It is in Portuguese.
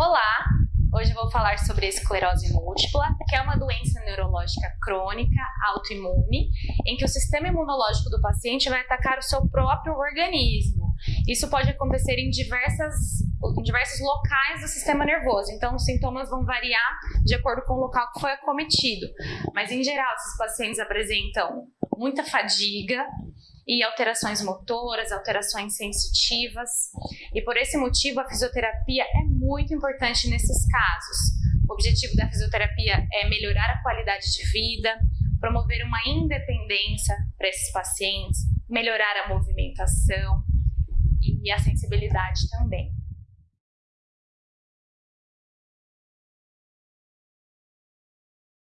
Olá! Hoje vou falar sobre esclerose múltipla, que é uma doença neurológica crônica, autoimune, em que o sistema imunológico do paciente vai atacar o seu próprio organismo. Isso pode acontecer em, diversas, em diversos locais do sistema nervoso, então os sintomas vão variar de acordo com o local que foi acometido. Mas em geral, esses pacientes apresentam muita fadiga, e alterações motoras, alterações sensitivas. E por esse motivo a fisioterapia é muito importante nesses casos. O objetivo da fisioterapia é melhorar a qualidade de vida, promover uma independência para esses pacientes, melhorar a movimentação e a sensibilidade também.